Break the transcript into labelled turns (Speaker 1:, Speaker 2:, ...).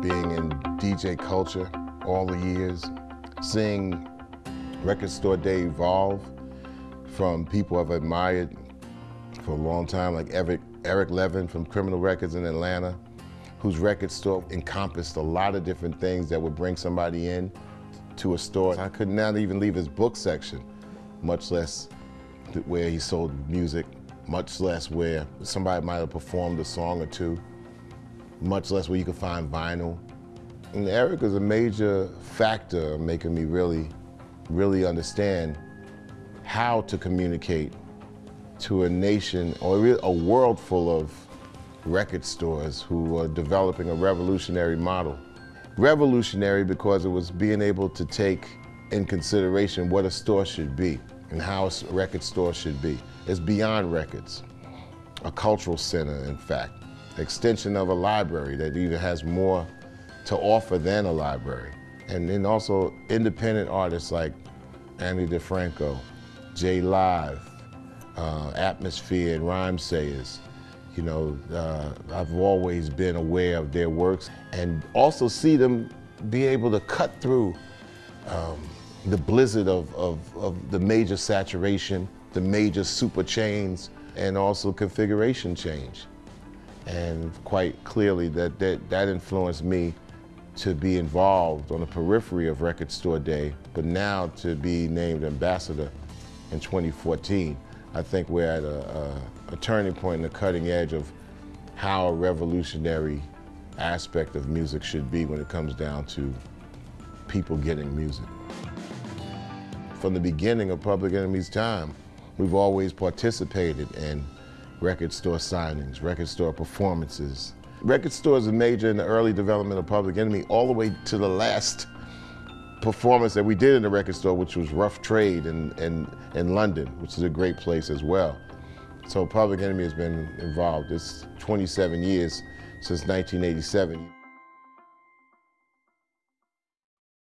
Speaker 1: being in DJ culture all the years, seeing Record Store Day evolve from people I've admired for a long time, like Eric, Eric Levin from Criminal Records in Atlanta, whose record store encompassed a lot of different things that would bring somebody in to a store. I could not even leave his book section, much less where he sold music, much less where somebody might have performed a song or two, much less where you could find vinyl. And Eric is a major factor making me really, really understand how to communicate to a nation or a world full of record stores who are developing a revolutionary model. Revolutionary because it was being able to take in consideration what a store should be and how a record store should be. It's beyond records, a cultural center, in fact, extension of a library that even has more to offer than a library. And then also independent artists like Andy DiFranco, J Live, uh, Atmosphere and Rhyme Rhymesayers. You know, uh, I've always been aware of their works and also see them be able to cut through um, the blizzard of, of, of the major saturation, the major super chains, and also configuration change. And quite clearly that, that, that influenced me to be involved on the periphery of Record Store Day, but now to be named ambassador in 2014. I think we're at a, a, a turning and a cutting edge of how a revolutionary aspect of music should be when it comes down to people getting music. From the beginning of Public Enemy's time, we've always participated in record store signings, record store performances. Record stores are major in the early development of Public Enemy all the way to the last performance that we did in the record store, which was Rough Trade in, in, in London, which is a great place as well. So Public Enemy has been involved. It's 27 years since 1987.